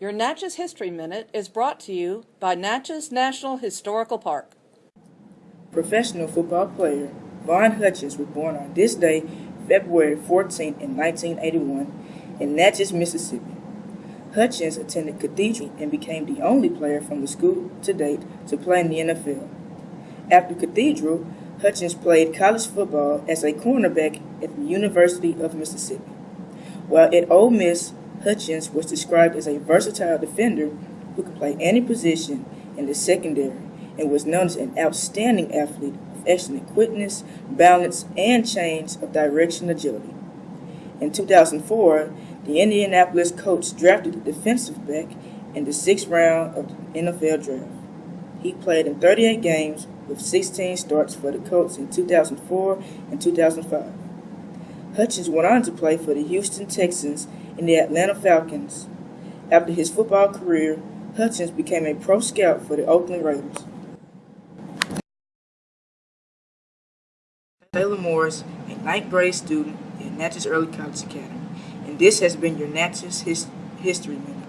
Your Natchez History Minute is brought to you by Natchez National Historical Park. Professional football player Von Hutchins was born on this day, February 14, in 1981, in Natchez, Mississippi. Hutchins attended Cathedral and became the only player from the school to date to play in the NFL. After Cathedral, Hutchins played college football as a cornerback at the University of Mississippi. While at Ole Miss, Hutchins was described as a versatile defender who could play any position in the secondary and was known as an outstanding athlete with excellent quickness, balance, and change of direction agility. In 2004, the Indianapolis Colts drafted a defensive back in the sixth round of the NFL draft. He played in 38 games with 16 starts for the Colts in 2004 and 2005. Hutchins went on to play for the Houston Texans and the Atlanta Falcons. After his football career, Hutchins became a pro scout for the Oakland Raiders. Taylor Morris, a ninth grade student at Natchez Early College Academy, and this has been your Natchez His- History Minute.